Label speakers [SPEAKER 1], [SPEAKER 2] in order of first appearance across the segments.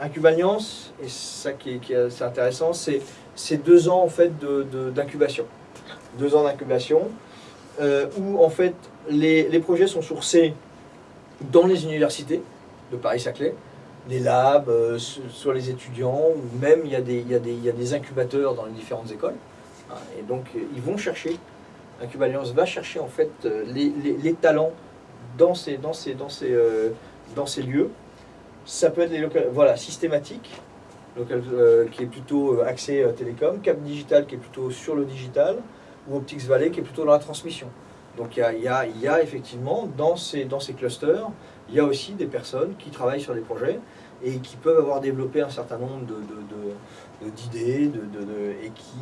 [SPEAKER 1] Incubaliance, et ça qui est, assez intéressant, c'est deux ans en fait d'incubation. De, deux ans d'incubation, euh, où en fait les, projets sont sourcés dans les universités de Paris-Saclay, les labs, euh, sur les étudiants, ou même il y, a des, incubateurs dans les différentes écoles. Et donc ils vont chercher, Incubaliance va chercher en fait les, les, talents dans ces, euh, dans ces lieux. Ça peut être locales, voilà, systématiques, local, euh, qui est plutôt euh, axé euh, télécom, Cap Digital qui est plutôt sur le digital, ou Optics Valley qui est plutôt dans la transmission. Donc il y a, effectivement dans ces, dans ces clusters, il y a aussi des personnes qui travaillent sur des projets et qui peuvent avoir développé un certain nombre d'idées de, et qui,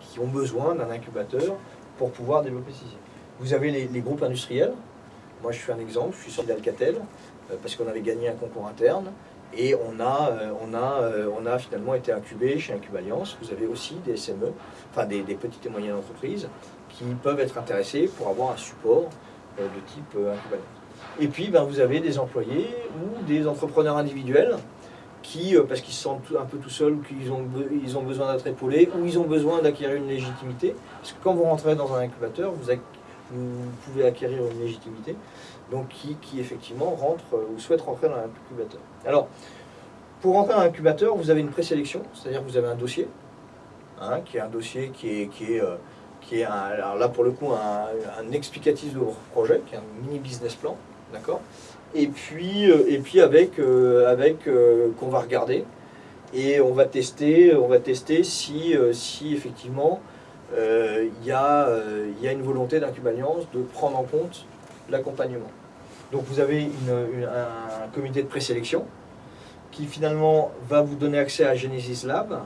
[SPEAKER 1] qui, ont besoin d'un incubateur pour pouvoir développer ceci. Vous avez les, les, groupes industriels. Moi, je suis un exemple. Je suis sorti d'Alcatel euh, parce qu'on avait gagné un concours interne. Et on a, euh, on, a, euh, on a finalement été incubé chez Incubaliance. Vous avez aussi des SME, enfin des, petites et moyennes entreprises qui peuvent être intéressées pour avoir un support euh, de type Incubaliance. Et puis ben, vous avez des employés ou des entrepreneurs individuels qui, parce qu'ils se sentent un peu tout seuls ou qu'ils ont, ils ont besoin d'être épaulés ou ils ont besoin d'acquérir une légitimité. Parce que quand vous rentrez dans un incubateur, vous, vous pouvez acquérir une légitimité donc qui, qui, effectivement rentre ou souhaite rentrer dans l'incubateur. Alors, pour rentrer dans l'incubateur, vous avez une présélection, c'est-à-dire que vous avez un dossier, hein, qui est un dossier qui est, qui est, euh, qui est un, alors là pour le coup un, un, explicatif de votre projet, qui est un mini business plan, d'accord? Et puis, euh, et puis avec, euh, avec euh, qu'on va regarder et on va tester, on va tester si, euh, si effectivement il euh, y, a, y a une volonté d'Incubaliance de prendre en compte l'accompagnement. Donc vous avez un comité de présélection qui finalement va vous donner accès à Genesis Lab.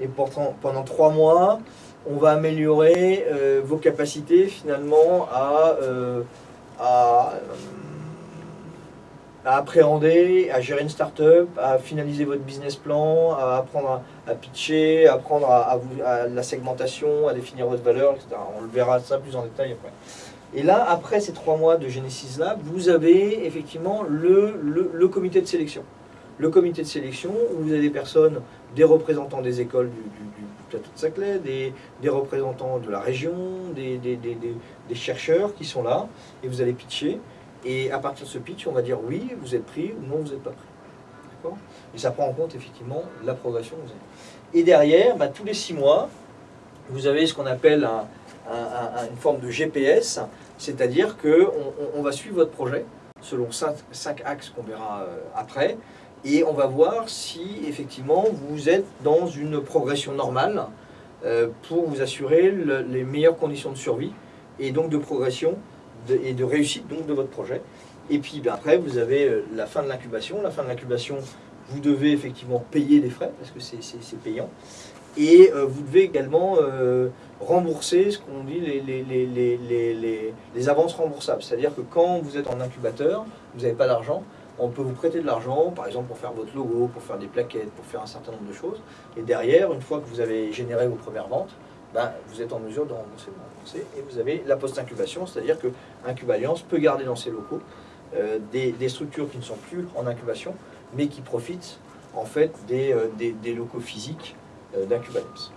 [SPEAKER 1] Et pendant, pendant trois mois, on va améliorer euh, vos capacités finalement euh, à, à, appréhender, à gérer une start-up, à finaliser votre business plan, à apprendre à, pitcher, à apprendre à, à, la segmentation, à définir votre valeur, etc. On le verra ça plus en détail après. Et là, après ces trois mois de Genesis Lab, vous avez effectivement le, le, comité de sélection. Le comité de sélection, où vous avez des personnes, des représentants des écoles du, plateau de Saclay, des, des, représentants de la région, des, des, chercheurs qui sont là, et vous allez pitcher. Et à partir de ce pitch, on va dire oui, vous êtes pris, ou non, vous n'êtes pas pris. Et ça prend en compte effectivement la progression que vous avez. Et derrière, bah, tous les six mois, vous avez ce qu'on appelle un, un, un, une forme de GPS, c'est-à-dire qu'on on, on va suivre votre projet selon cinq, cinq axes qu'on verra euh, après, et on va voir si effectivement vous êtes dans une progression normale euh, pour vous assurer le, les meilleures conditions de survie et donc de progression et de réussite donc de votre projet. Et puis ben, après vous avez euh, la fin de l'incubation. La fin de l'incubation, vous devez effectivement payer des frais parce que c'est payant. Et euh, vous devez également euh, rembourser ce qu'on dit les, les, les, les, avances remboursables. C'est-à-dire que quand vous êtes en incubateur, vous n'avez pas d'argent, on peut vous prêter de l'argent, par exemple pour faire votre logo, pour faire des plaquettes, pour faire un certain nombre de choses. Et derrière, une fois que vous avez généré vos premières ventes, ben, vous êtes en mesure de rembourser. Et vous avez la post-incubation, c'est-à-dire que Incubaliance peut garder dans ses locaux euh, des, structures qui ne sont plus en incubation, mais qui profitent en fait des, euh, locaux physiques euh, d'Incubalance.